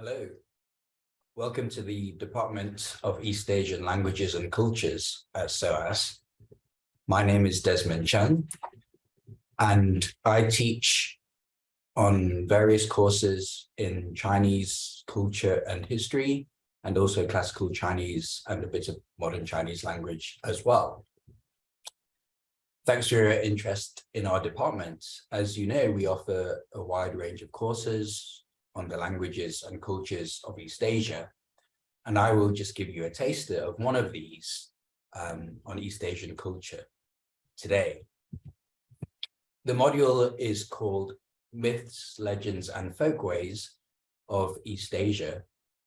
Hello. Welcome to the Department of East Asian Languages and Cultures uh, at SOAS. My name is Desmond Chan, and I teach on various courses in Chinese culture and history, and also classical Chinese and a bit of modern Chinese language as well. Thanks for your interest in our department. As you know, we offer a wide range of courses on the languages and cultures of East Asia. And I will just give you a taster of one of these um, on East Asian culture today. The module is called Myths, Legends and Folkways of East Asia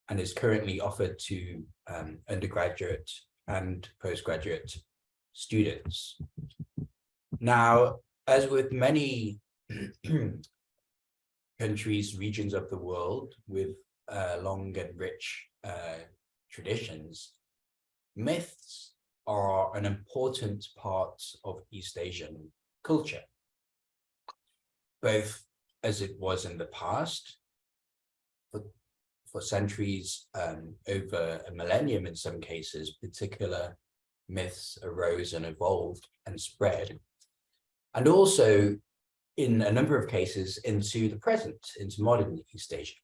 and is currently offered to um, undergraduate and postgraduate students. Now, as with many countries, regions of the world with uh, long and rich uh, traditions, myths are an important part of East Asian culture, both as it was in the past, for, for centuries, um, over a millennium in some cases, particular myths arose and evolved and spread. And also in a number of cases into the present, into modern East Asia.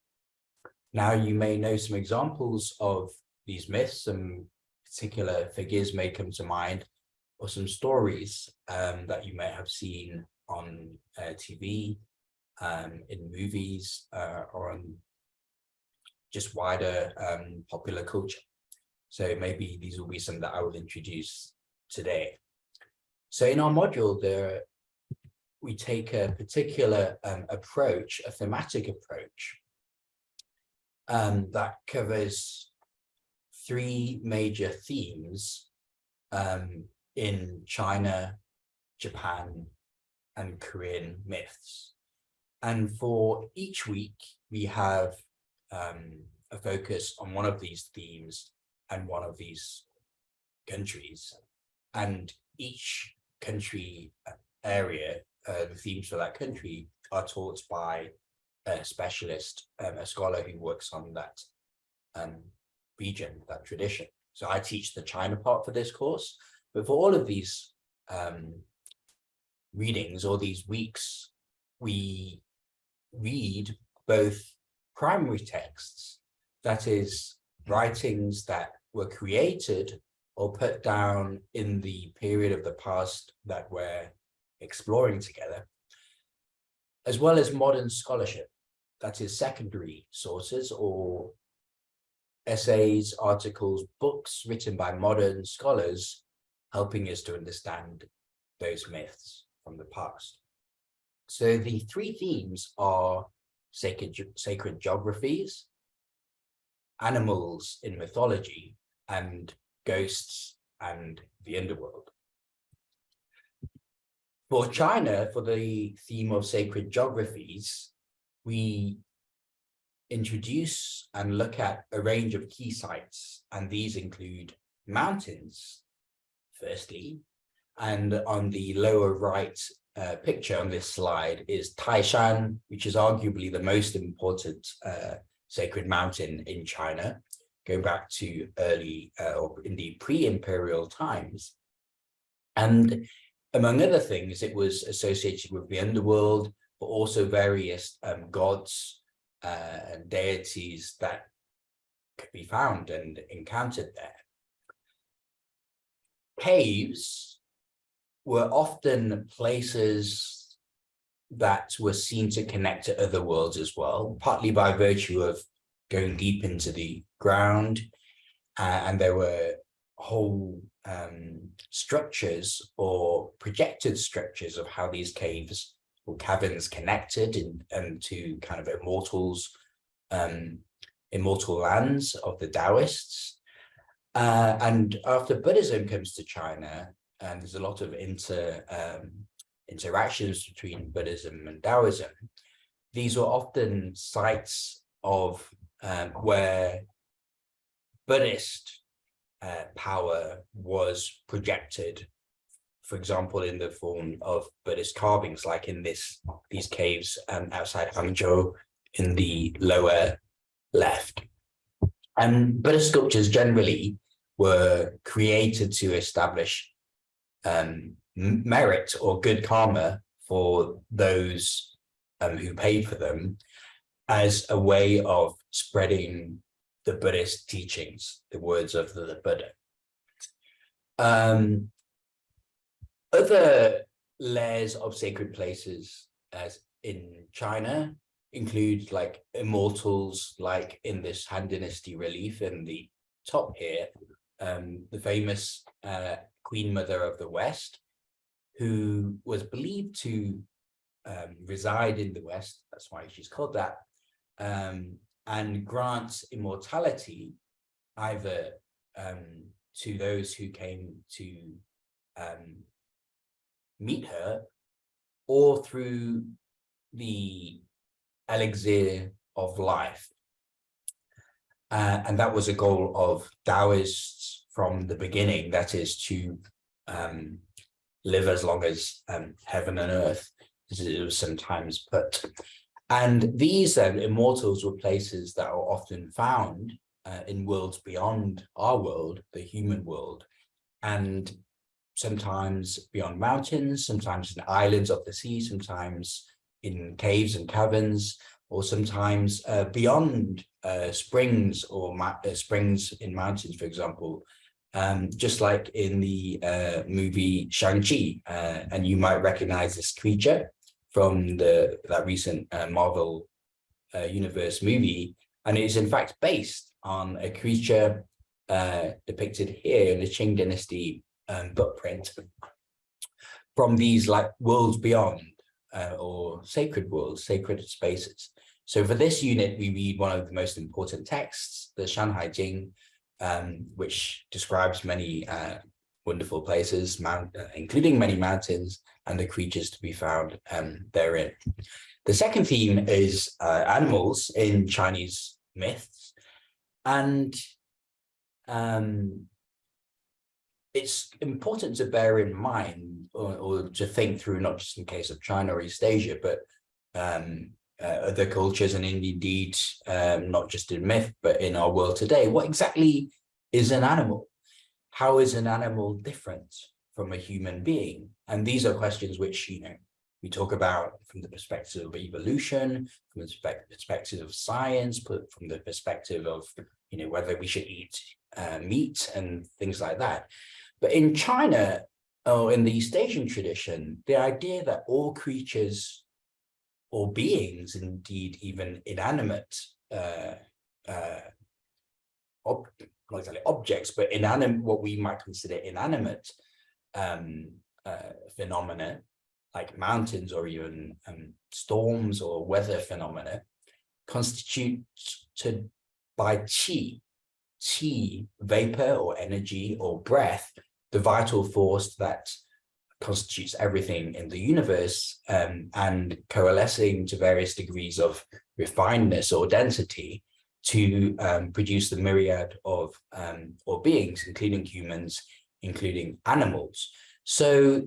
Now you may know some examples of these myths, some particular figures may come to mind, or some stories um, that you may have seen on uh, TV, um, in movies, uh, or on just wider um, popular culture. So maybe these will be some that I will introduce today. So in our module, there we take a particular um, approach, a thematic approach, um, that covers three major themes um, in China, Japan, and Korean myths. And for each week, we have um, a focus on one of these themes and one of these countries. And each country uh, area uh, the themes for that country are taught by a specialist, um, a scholar who works on that um, region, that tradition. So I teach the China part for this course, but for all of these um, readings or these weeks, we read both primary texts, that is writings that were created or put down in the period of the past that were exploring together, as well as modern scholarship, that is secondary sources or essays, articles, books written by modern scholars, helping us to understand those myths from the past. So the three themes are sacred, sacred geographies, animals in mythology, and ghosts and the underworld. For China, for the theme of sacred geographies, we introduce and look at a range of key sites, and these include mountains, firstly, and on the lower right uh, picture on this slide is Taishan, which is arguably the most important uh, sacred mountain in China, going back to early uh, or indeed pre-imperial times. And among other things, it was associated with the underworld, but also various um, gods uh, and deities that could be found and encountered there. Caves were often places that were seen to connect to other worlds as well, partly by virtue of going deep into the ground. Uh, and there were whole um, structures or projected structures of how these caves or caverns connected in, and to kind of immortals, um, immortal lands of the Taoists. Uh, and after Buddhism comes to China, and there's a lot of inter um, interactions between Buddhism and Taoism, these were often sites of um, where Buddhist uh, power was projected, for example, in the form of Buddhist carvings, like in this these caves um, outside Hangzhou in the lower left. And Buddhist sculptures generally were created to establish um, merit or good karma for those um, who paid for them as a way of spreading the Buddhist teachings, the words of the, Buddha. Um, other layers of sacred places as in China include like immortals, like in this Han Dynasty relief in the top here, um, the famous uh, Queen Mother of the West, who was believed to um, reside in the West, that's why she's called that, um, and grants immortality either um, to those who came to um, meet her or through the elixir of life. Uh, and that was a goal of Taoists from the beginning, that is to um, live as long as um, heaven and earth, as it was sometimes put. And these then, immortals were places that are often found uh, in worlds beyond our world, the human world, and sometimes beyond mountains, sometimes in islands of the sea, sometimes in caves and caverns, or sometimes uh, beyond uh, springs or uh, springs in mountains, for example, um, just like in the uh, movie Shang-Chi. Uh, and you might recognize this creature from the that recent uh, Marvel Universe movie. And it is in fact based on a creature depicted here in the Qing Dynasty um, footprint from these like worlds beyond uh, or sacred worlds, sacred spaces. So for this unit, we read one of the most important texts, the Shanhai Jing, um, which describes many uh, wonderful places, mount, uh, including many mountains and the creatures to be found um, therein. The second theme is uh, animals in Chinese myths. And um, it's important to bear in mind or, or, to think through, not just in case of China or East Asia, but um, uh, other cultures and indeed um, not just in myth, but in our world today. What exactly is an animal? How is an animal different from a human being? And these are questions which, you know, we talk about from the perspective of evolution, from the perspective of science, but from the perspective of, you know, whether we should eat uh, meat and things like that. But in China, or in the East Asian tradition, the idea that all creatures or beings, indeed even inanimate, uh, uh, not exactly objects, but inanimate, what we might consider inanimate um, uh, phenomena, like mountains or even um, storms or weather phenomena, constituted by qi, qi, vapor or energy or breath, the vital force that constitutes everything in the universe um, and coalescing to various degrees of refinedness or density to um, produce the myriad of um, or beings, including humans, including animals. So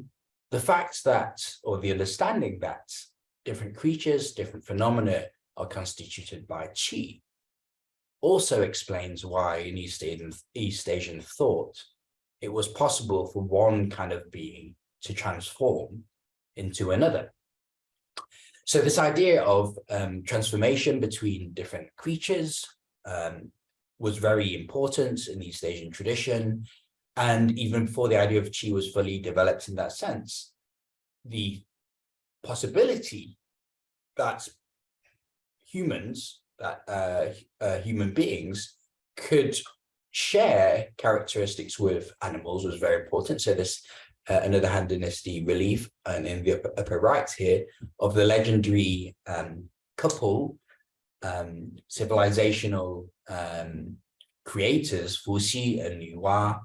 the fact that, or the understanding that different creatures, different phenomena are constituted by chi also explains why in East Asian, East Asian thought, it was possible for one kind of being to transform into another. So this idea of um, transformation between different creatures um, was very important in the East Asian tradition. And even before the idea of chi was fully developed in that sense, the possibility that humans, that uh, uh, human beings could share characteristics with animals was very important. So this uh, another Han Dynasty relief and in the upper, upper right here of the legendary um, couple, um, civilizational um, creators, Fu Xi and Nüwa,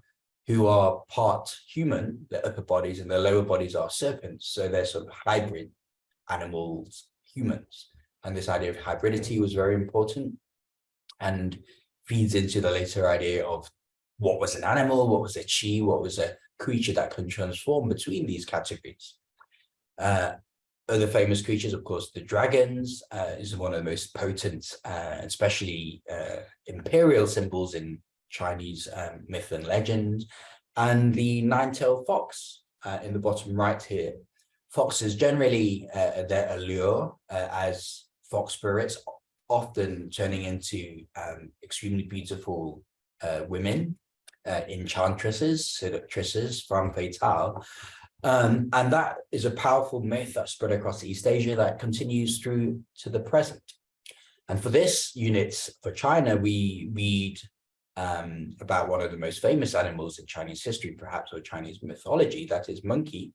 who are part human, their upper bodies and their lower bodies are serpents. So they're sort of hybrid animals, humans. And this idea of hybridity was very important. And feeds into the later idea of what was an animal, what was a chi, what was a creature that can transform between these categories. Uh, other famous creatures, of course, the dragons uh, is one of the most potent, uh, especially uh, imperial symbols in Chinese um, myth and legend, and the nine-tailed fox uh, in the bottom right here. Foxes generally, uh, their allure as fox spirits, often turning into um, extremely beautiful women, enchantresses, seductresses, femme fatale, um, and that is a powerful myth that spread across East Asia that continues through to the present. And for this unit for China, we read um, about one of the most famous animals in Chinese history, perhaps, or Chinese mythology, that is monkey,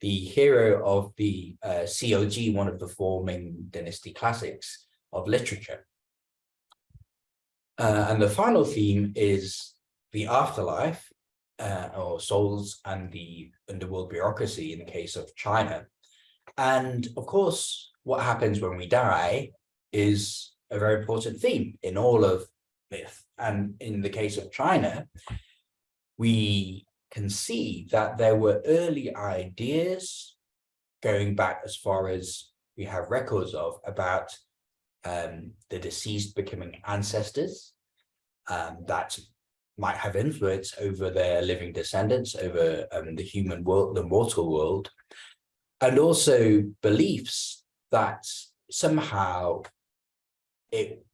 the hero of the uh, COG, one of the four Ming Dynasty classics of literature. Uh, and the final theme is the afterlife, uh, or souls and the underworld bureaucracy in the case of China. And of course, what happens when we die is a very important theme in all of myth. And in the case of China, we can see that there were early ideas going back as far as we have records of about um, the deceased becoming ancestors um, that might have influence over their living descendants, over um, the human world, the mortal world, and also beliefs that somehow it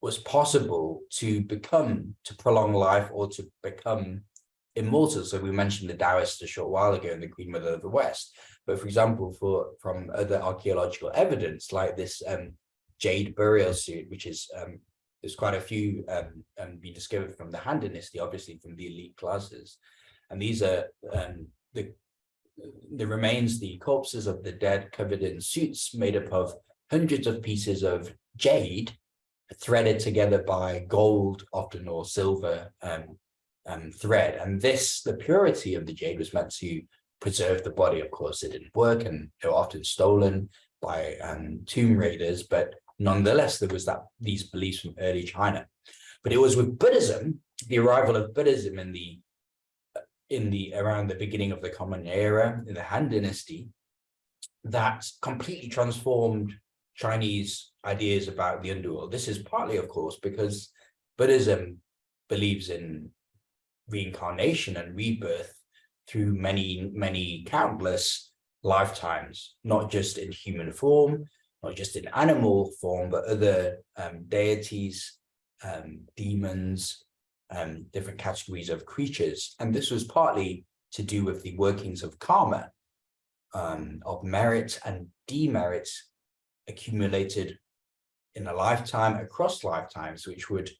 was possible to become, to prolong life or to become immortal. So we mentioned the Taoists a short while ago and the Queen Mother of the West. But for example, for from other archaeological evidence like this um, jade burial suit, which is um, there's quite a few um, um, being discovered from the Han Dynasty, obviously from the elite classes. And these are um, the, the remains, the corpses of the dead covered in suits made up of hundreds of pieces of jade threaded together by gold, often or silver um, um, thread. And this, the purity of the jade was meant to preserve the body. Of course, it didn't work and they were often stolen by um, tomb raiders, but nonetheless, there was that these beliefs from early China. But it was with Buddhism, the arrival of Buddhism in the in the around the beginning of the Common Era in the Han Dynasty, that completely transformed Chinese ideas about the underworld. This is partly, of course, because Buddhism believes in reincarnation and rebirth through many, many countless lifetimes, not just in human form, not just in animal form, but other um, deities, um, demons, um, different categories of creatures. And this was partly to do with the workings of karma, um, of merit and demerit accumulated in a lifetime, across lifetimes, which would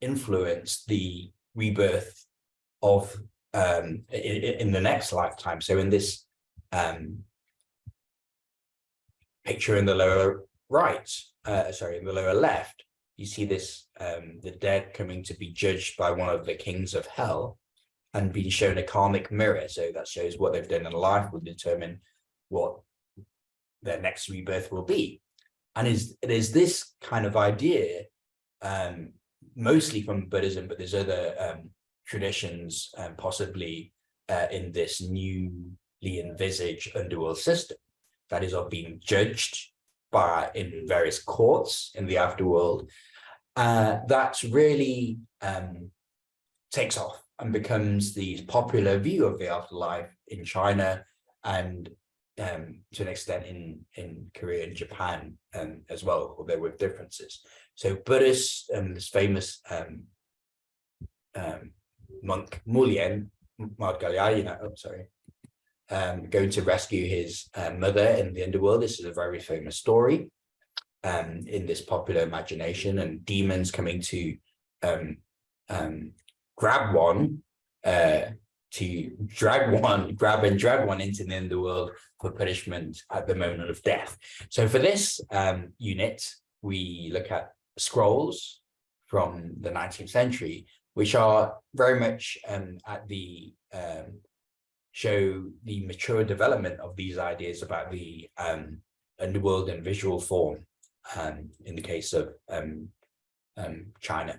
influence the rebirth of um, in, in, the next lifetime. So in this um, picture in the lower right, uh, sorry, in the lower left, you see this, um, the dead coming to be judged by one of the kings of hell and being shown a karmic mirror. So that shows what they've done in life will determine what their next rebirth will be. And is it is this kind of idea, um, mostly from Buddhism, but there's other um, traditions, um, possibly uh, in this newly envisaged underworld system, that is of being judged by in various courts in the afterworld, uh, that really um, takes off and becomes the popular view of the afterlife in China and um, to an extent in in Korea and Japan um, as well, although with differences. So Buddhists and um, this famous um, um, monk Mulian Maudgalyayana, oh sorry, um, going to rescue his uh, mother in the underworld. This is a very famous story um, in this popular imagination and demons coming to um, um, grab one, uh, to drag one, grab and drag one into the underworld for punishment at the moment of death. So for this unit, we look at scrolls from the 19th century, which are very much um, at the um, show the mature development of these ideas about the um, underworld and visual form um, in the case of um, um, China.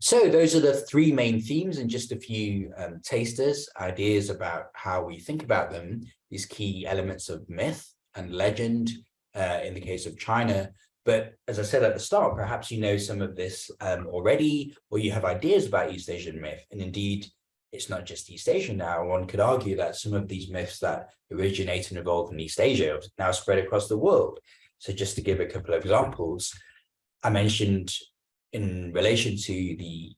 So those are the three main themes and just a few um, tasters, ideas about how we think about them, these key elements of myth and legend uh, in the case of China. But as I said at the start, perhaps you know some of this um, already, or you have ideas about East Asian myth. And indeed, it's not just East Asia now. One could argue that some of these myths that originate and evolve in East Asia now spread across the world. So just to give a couple of examples, I mentioned in relation to the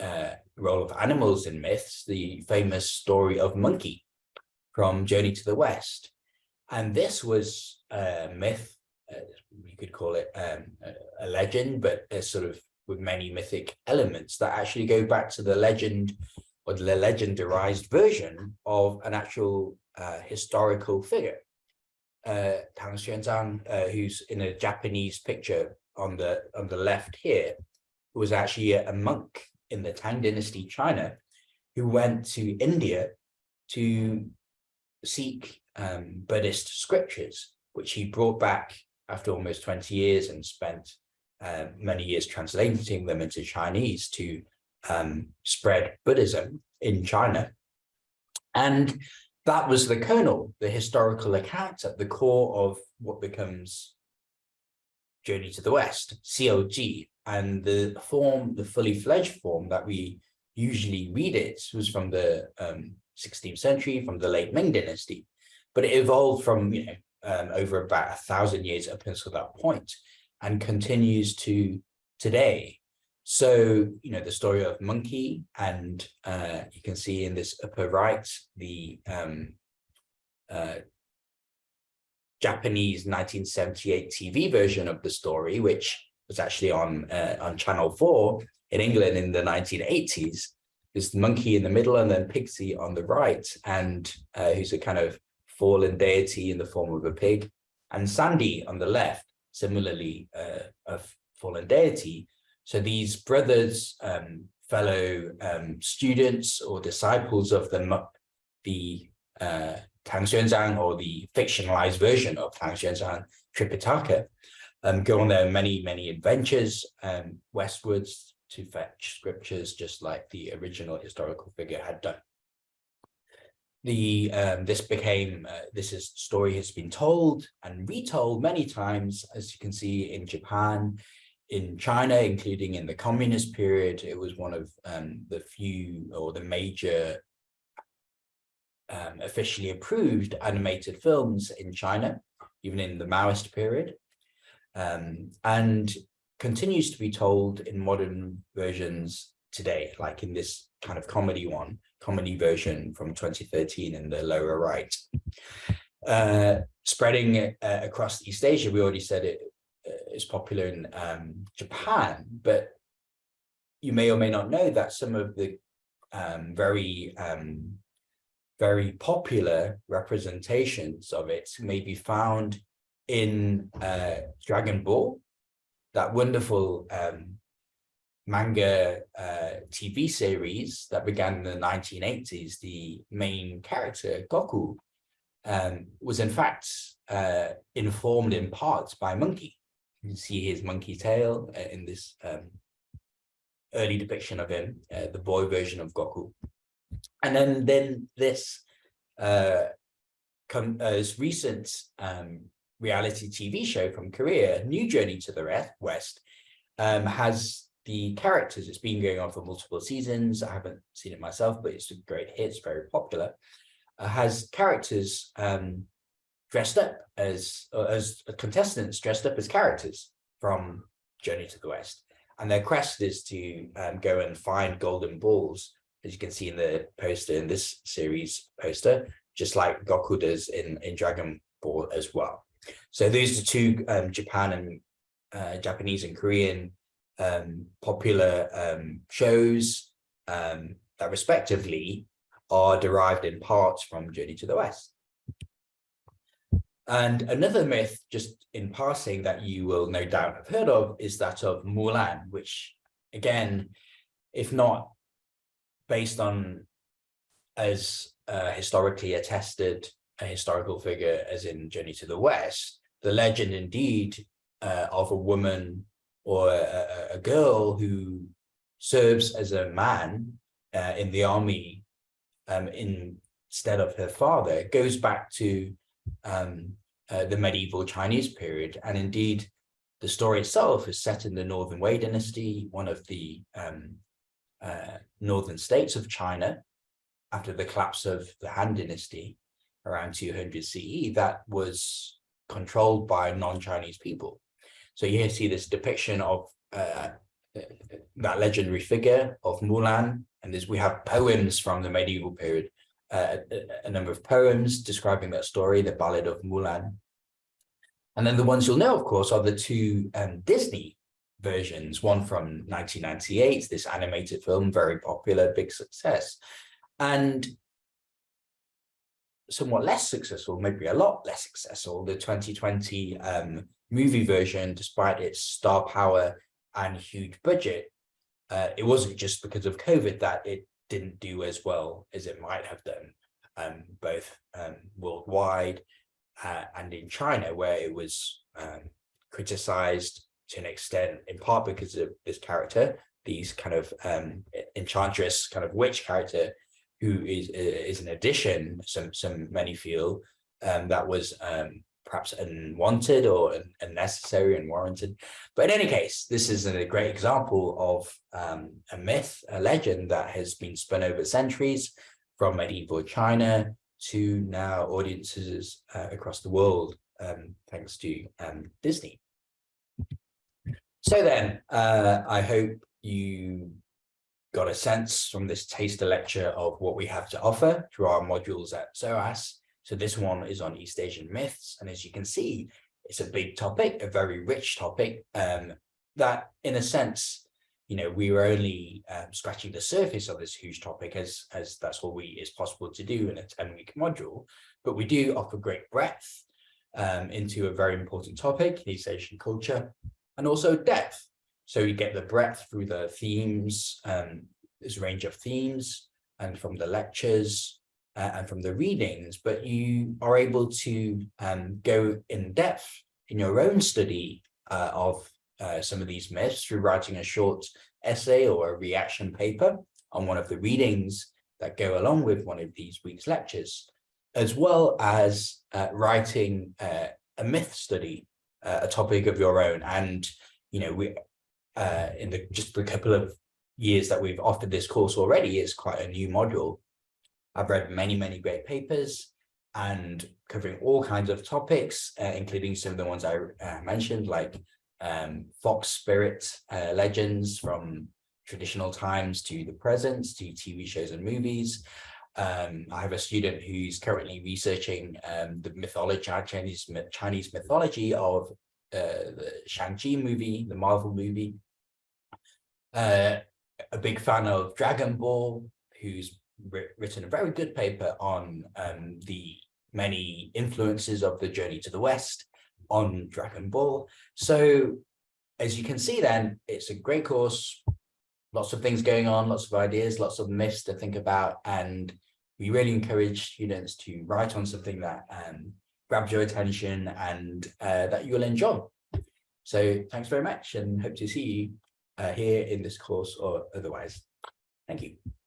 uh, role of animals in myths, the famous story of Monkey from Journey to the West. And this was a myth, uh, you could call it um, a, a legend, but a sort of with many mythic elements that actually go back to the legend or the legendarized version of an actual uh, historical figure. Uh, Tang Xuanzang, uh, who's in a Japanese picture on the on the left here, was actually a, a monk in the Tang Dynasty China, who went to India to seek um, Buddhist scriptures, which he brought back after almost 20 years and spent uh, many years translating them into Chinese to um, spread Buddhism in China. And that was the kernel, the historical account at the core of what becomes Journey to the West, COG, and the form, the fully fledged form that we usually read it was from the um, 16th century, from the late Ming dynasty, but it evolved from, you know, um, over about a thousand years up until that point and continues to today so, you know, the story of Monkey, and uh, you can see in this upper right, the um, uh, Japanese 1978 TV version of the story, which was actually on uh, on Channel 4 in England in the 1980s. There's the monkey in the middle and then Pigsy on the right, and uh, who's a kind of fallen deity in the form of a pig, and Sandy on the left, similarly uh, a fallen deity, so these brothers, um, fellow um, students or disciples of the, the uh, Tang Xuanzang or the fictionalized version of Tang Xuanzang Tripitaka um, go on their many, many adventures um, westwards to fetch scriptures, just like the original historical figure had done. The um, this became uh, this is story has been told and retold many times, as you can see in Japan, in China, including in the communist period, it was one of um, the few or the major um, officially approved animated films in China, even in the Maoist period, um, and continues to be told in modern versions today, like in this kind of comedy one, comedy version from 2013 in the lower right. Uh, spreading uh, across East Asia, we already said it is popular in um, Japan, but you may or may not know that some of the um, very, um, very popular representations of it may be found in uh, Dragon Ball, that wonderful um, manga uh, TV series that began in the 1980s, the main character, Goku, um, was in fact uh, informed in part by Monkey. You see his monkey tail uh, in this um, early depiction of him, uh, the boy version of Goku. And then, then this uh, uh, recent um, reality TV show from Korea, New Journey to the West, um, has the characters. It's been going on for multiple seasons. I haven't seen it myself, but it's a great hit. It's very popular. Uh, has characters um, dressed up as uh, as contestants dressed up as characters from Journey to the West. And their quest is to um, go and find golden balls, as you can see in the poster in this series poster, just like Goku does in, in Dragon Ball as well. So these are two um, Japan and uh, Japanese and Korean um, popular um, shows um, that respectively are derived in parts from Journey to the West. And another myth, just in passing, that you will no doubt have heard of is that of Mulan, which again, if not based on as uh, historically attested a historical figure as in Journey to the West, the legend indeed uh, of a woman or a, a, girl who serves as a man uh, in the army um, instead of her father goes back to um, uh, the medieval Chinese period. And indeed, the story itself is set in the Northern Wei dynasty, one of the um, uh, northern states of China, after the collapse of the Han dynasty around 200 CE, that was controlled by non-Chinese people. So you see this depiction of uh, that legendary figure of Mulan, and as we have poems from the medieval period, a, a, number of poems describing that story, the Ballad of Mulan. And then the ones you'll know, of course, are the two um, Disney versions, one from 1998, this animated film, very popular, big success, and somewhat less successful, maybe a lot less successful, the 2020 um, movie version, despite its star power and huge budget, uh, it wasn't just because of COVID that it didn't do as well as it might have done, um, both um, worldwide uh, and in China, where it was um, criticized to an extent, in part because of this character, these kind of um, enchantress kind of witch character, who is is an addition, some some many feel, um, that was um, perhaps unwanted or unnecessary and warranted. But in any case, this is a great example of um, a myth, a legend that has been spun over centuries from medieval China to now audiences uh, across the world, um, thanks to um, Disney. So then, uh, I hope you got a sense from this taster lecture of what we have to offer through our modules at SOAS so this one is on East Asian myths. And as you can see, it's a big topic, a very rich topic um, that in a sense, you know, we were only um, scratching the surface of this huge topic as, as that's what we is possible to do in a 10 week module, but we do offer great breadth um, into a very important topic, East Asian culture, and also depth. So you get the breadth through the themes, um, a range of themes and from the lectures, uh, and from the readings, but you are able to um, go in depth in your own study uh, of uh, some of these myths through writing a short essay or a reaction paper on one of the readings that go along with one of these week's lectures, as well as uh, writing uh, a myth study, uh, a topic of your own. And, you know, we in the just a couple of years that we've offered this course already, it's quite a new module I've read many, many great papers and covering all kinds of topics, uh, including some of the ones I uh, mentioned, like um, fox spirit uh, legends from traditional times to the present, to TV shows and movies. Um, I have a student who's currently researching um, the mythology, Chinese, Chinese mythology of uh, the Shang-Chi movie, the Marvel movie. Uh, a big fan of Dragon Ball, who's written a very good paper on um, the many influences of the journey to the West on Dragon Ball. So as you can see then, it's a great course, lots of things going on, lots of ideas, lots of myths to think about. And we really encourage students to write on something that um, grabs your attention and uh, that you'll enjoy. So thanks very much and hope to see you uh, here in this course or otherwise. Thank you.